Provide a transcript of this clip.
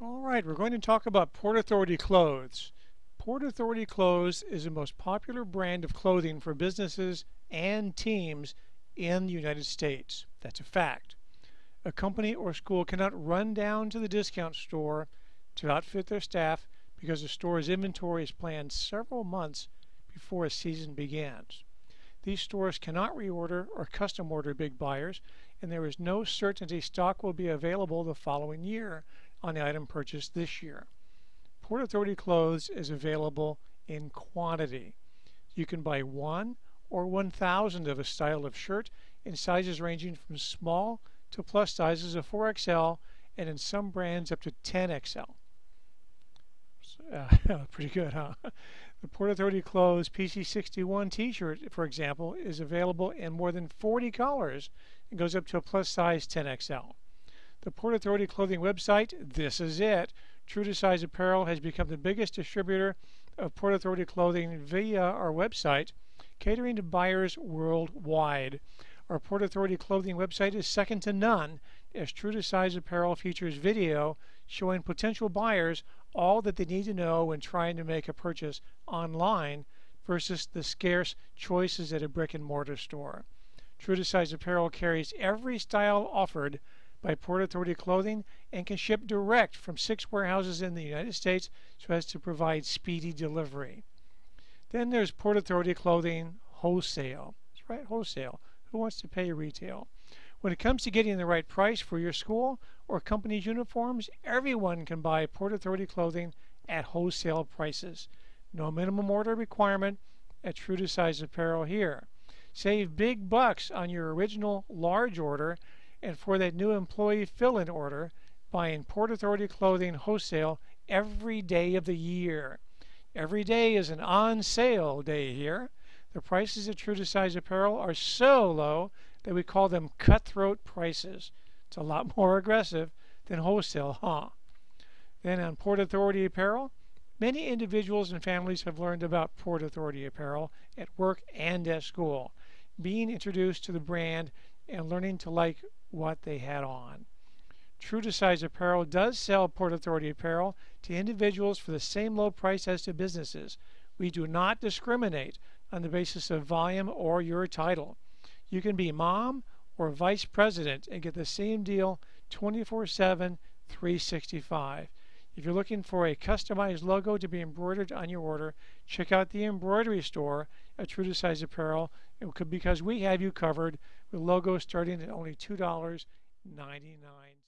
All right, we're going to talk about Port Authority clothes. Port Authority clothes is the most popular brand of clothing for businesses and teams in the United States. That's a fact. A company or school cannot run down to the discount store to outfit their staff because the store's inventory is planned several months before a season begins. These stores cannot reorder or custom order big buyers, and there is no certainty stock will be available the following year on the item purchased this year. Port Authority Clothes is available in quantity. You can buy one or 1,000 of a style of shirt in sizes ranging from small to plus sizes of 4XL and in some brands up to 10XL. Uh, pretty good, huh? The Port Authority Clothes PC61 t-shirt, for example, is available in more than 40 colors and goes up to a plus size 10XL. The Port Authority clothing website, this is it. True to Size Apparel has become the biggest distributor of Port Authority clothing via our website, catering to buyers worldwide. Our Port Authority clothing website is second to none, as True to Size Apparel features video showing potential buyers all that they need to know when trying to make a purchase online versus the scarce choices at a brick and mortar store. True to Size Apparel carries every style offered by Port Authority Clothing and can ship direct from six warehouses in the United States so as to provide speedy delivery. Then there's Port Authority Clothing Wholesale. That's right, wholesale. Who wants to pay retail? When it comes to getting the right price for your school or company's uniforms, everyone can buy Port Authority clothing at wholesale prices. No minimum order requirement at True to Size Apparel here. Save big bucks on your original large order and for that new employee fill-in order, buying Port Authority clothing wholesale every day of the year. Every day is an on sale day here. The prices of True to Size Apparel are so low that we call them cutthroat prices. It's a lot more aggressive than wholesale, huh? Then on Port Authority Apparel, many individuals and families have learned about Port Authority Apparel at work and at school. Being introduced to the brand and learning to like what they had on. True to Size Apparel does sell Port Authority apparel to individuals for the same low price as to businesses. We do not discriminate on the basis of volume or your title. You can be mom or vice president and get the same deal 24 7, 365. If you're looking for a customized logo to be embroidered on your order, check out the embroidery store at True to Size Apparel because we have you covered with logos starting at only $2.99.